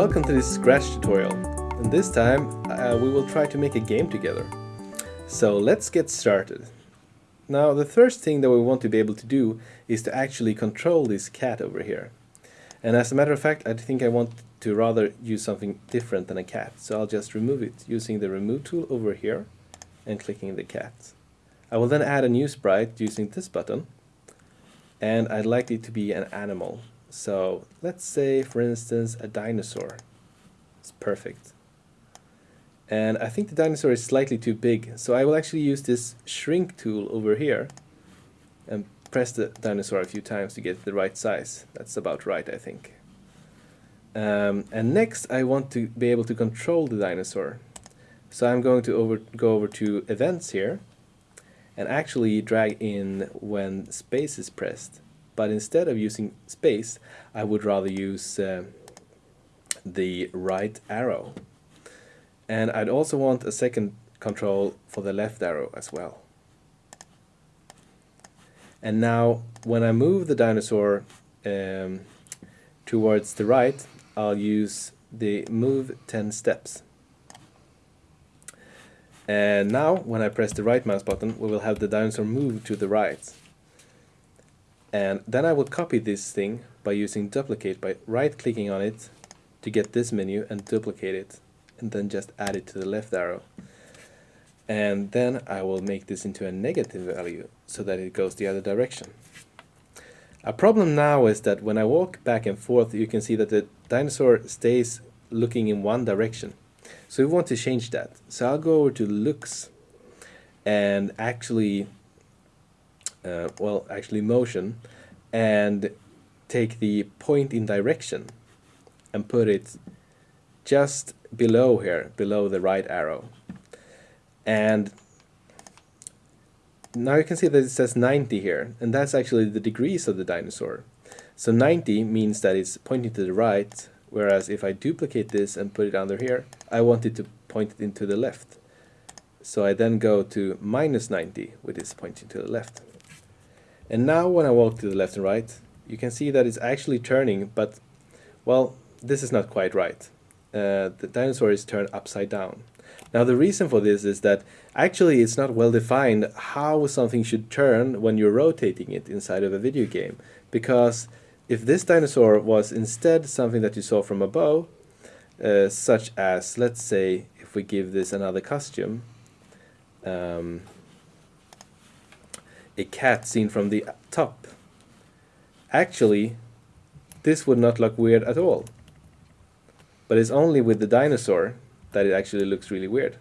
Welcome to this Scratch tutorial. And this time uh, we will try to make a game together. So let's get started. Now the first thing that we want to be able to do is to actually control this cat over here. And as a matter of fact I think I want to rather use something different than a cat. So I'll just remove it using the remove tool over here and clicking the cat. I will then add a new sprite using this button and I'd like it to be an animal. So let's say, for instance, a dinosaur. It's perfect. And I think the dinosaur is slightly too big, so I will actually use this shrink tool over here and press the dinosaur a few times to get the right size. That's about right, I think. Um, and next I want to be able to control the dinosaur. So I'm going to over, go over to events here and actually drag in when space is pressed but instead of using space I would rather use uh, the right arrow. And I'd also want a second control for the left arrow as well. And now when I move the dinosaur um, towards the right I'll use the move 10 steps. And now when I press the right mouse button we will have the dinosaur move to the right and then I will copy this thing by using duplicate by right clicking on it to get this menu and duplicate it and then just add it to the left arrow and then I will make this into a negative value so that it goes the other direction. A problem now is that when I walk back and forth you can see that the dinosaur stays looking in one direction. So we want to change that. So I'll go over to looks and actually uh, well actually motion and take the point in direction and put it just below here, below the right arrow. And now you can see that it says 90 here, and that's actually the degrees of the dinosaur. So 90 means that it's pointing to the right, whereas if I duplicate this and put it under here, I want it to point it into the left. So I then go to minus 90, which is pointing to the left. And now when I walk to the left and right, you can see that it's actually turning, but, well, this is not quite right. Uh, the dinosaur is turned upside down. Now the reason for this is that actually it's not well defined how something should turn when you're rotating it inside of a video game. Because if this dinosaur was instead something that you saw from above, uh, such as, let's say, if we give this another costume, um, a cat seen from the top. Actually, this would not look weird at all. But it's only with the dinosaur that it actually looks really weird.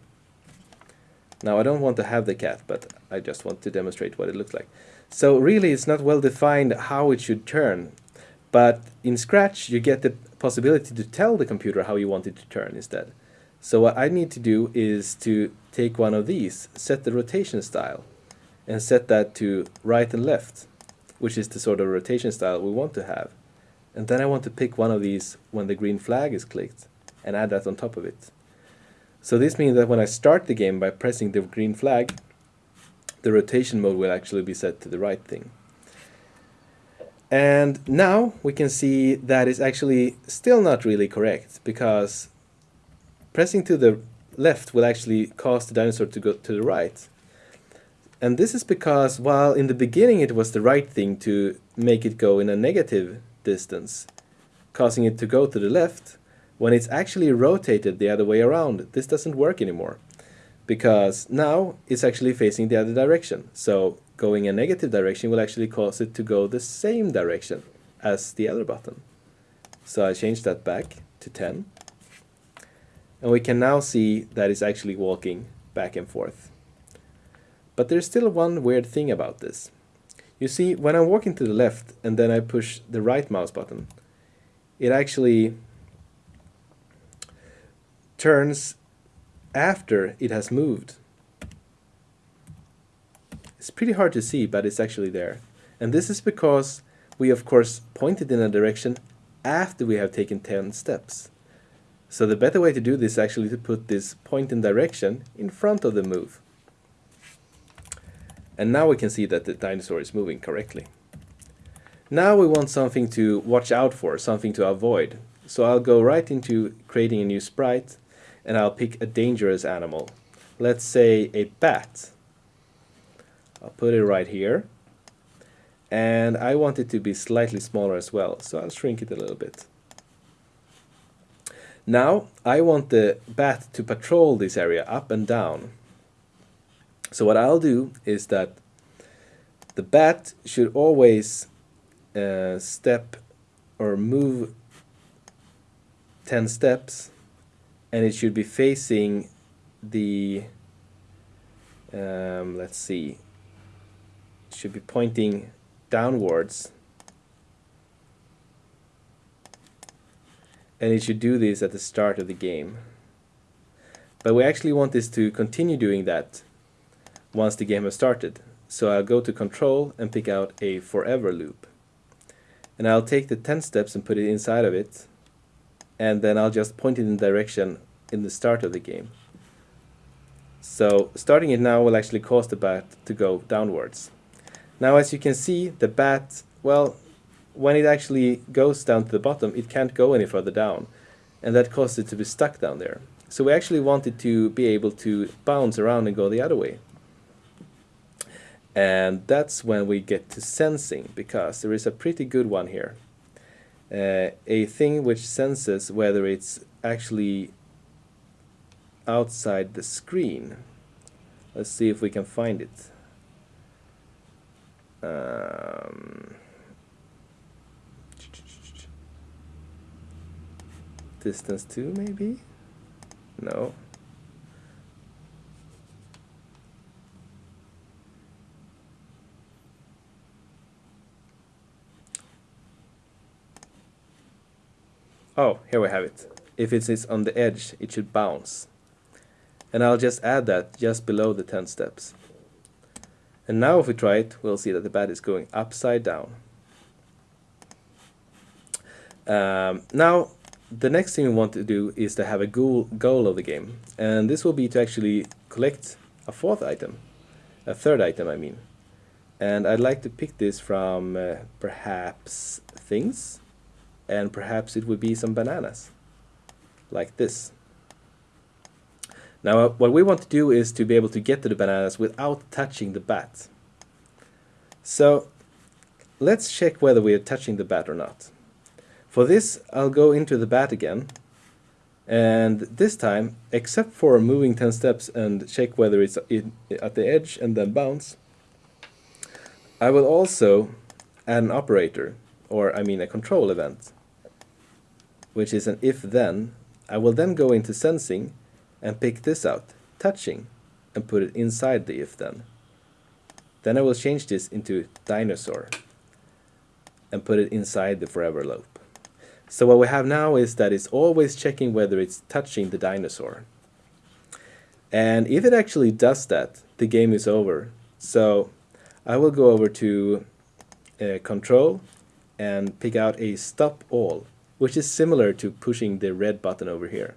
Now I don't want to have the cat, but I just want to demonstrate what it looks like. So really it's not well defined how it should turn, but in Scratch you get the possibility to tell the computer how you want it to turn instead. So what I need to do is to take one of these, set the rotation style, and set that to right and left, which is the sort of rotation style we want to have. And then I want to pick one of these when the green flag is clicked and add that on top of it. So this means that when I start the game by pressing the green flag, the rotation mode will actually be set to the right thing. And now we can see that is actually still not really correct because pressing to the left will actually cause the dinosaur to go to the right and this is because while in the beginning it was the right thing to make it go in a negative distance, causing it to go to the left, when it's actually rotated the other way around, this doesn't work anymore. Because now it's actually facing the other direction. So going a negative direction will actually cause it to go the same direction as the other button. So I change that back to 10. And we can now see that it's actually walking back and forth. But there's still one weird thing about this. You see, when I'm walking to the left and then I push the right mouse button, it actually turns after it has moved. It's pretty hard to see, but it's actually there. And this is because we of course pointed in a direction after we have taken 10 steps. So the better way to do this is actually to put this point in direction in front of the move. And now we can see that the dinosaur is moving correctly. Now we want something to watch out for, something to avoid. So I'll go right into creating a new sprite and I'll pick a dangerous animal. Let's say a bat. I'll put it right here. And I want it to be slightly smaller as well, so I'll shrink it a little bit. Now I want the bat to patrol this area up and down. So what I'll do is that the bat should always uh, step or move 10 steps and it should be facing the um, let's see it should be pointing downwards. And it should do this at the start of the game. But we actually want this to continue doing that once the game has started. So I'll go to control and pick out a forever loop. And I'll take the 10 steps and put it inside of it. And then I'll just point it in the direction in the start of the game. So starting it now will actually cause the bat to go downwards. Now as you can see the bat well when it actually goes down to the bottom it can't go any further down. And that causes it to be stuck down there. So we actually want it to be able to bounce around and go the other way and that's when we get to sensing because there is a pretty good one here. Uh, a thing which senses whether it's actually outside the screen. Let's see if we can find it. Um, distance 2 maybe? No Oh, here we have it. If it is on the edge, it should bounce. And I'll just add that just below the 10 steps. And now if we try it, we'll see that the bat is going upside down. Um, now, the next thing we want to do is to have a goal, goal of the game. And this will be to actually collect a fourth item. A third item, I mean. And I'd like to pick this from uh, perhaps things and perhaps it would be some bananas like this. Now uh, what we want to do is to be able to get to the bananas without touching the bat. So let's check whether we are touching the bat or not. For this I'll go into the bat again and this time except for moving 10 steps and check whether it's at the edge and then bounce I will also add an operator or I mean a control event which is an if-then, I will then go into sensing and pick this out, touching, and put it inside the if-then. Then I will change this into dinosaur and put it inside the forever loop. So what we have now is that it's always checking whether it's touching the dinosaur. And if it actually does that, the game is over. So I will go over to uh, control and pick out a stop all which is similar to pushing the red button over here.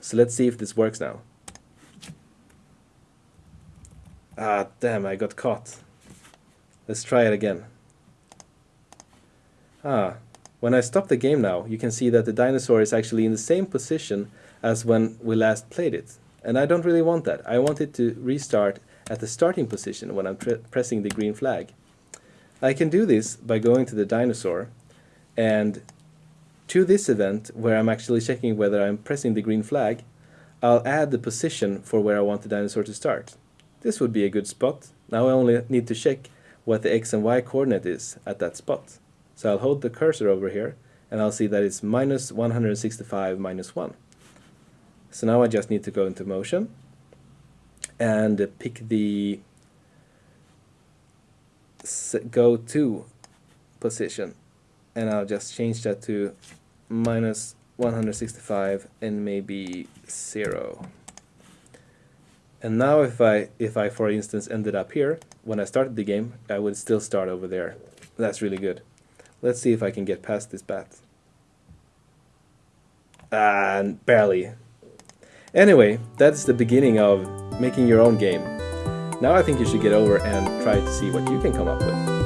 So let's see if this works now. Ah, damn, I got caught. Let's try it again. Ah, when I stop the game now, you can see that the dinosaur is actually in the same position as when we last played it. And I don't really want that. I want it to restart at the starting position when I'm pressing the green flag. I can do this by going to the dinosaur and to this event, where I'm actually checking whether I'm pressing the green flag, I'll add the position for where I want the dinosaur to start. This would be a good spot. Now I only need to check what the x and y coordinate is at that spot. So I'll hold the cursor over here and I'll see that it's minus 165 minus 1. So now I just need to go into motion and pick the go to position and I'll just change that to minus 165 and maybe 0. And now if I, if I for instance ended up here, when I started the game, I would still start over there. That's really good. Let's see if I can get past this bat. And barely. Anyway, that's the beginning of making your own game. Now I think you should get over and try to see what you can come up with.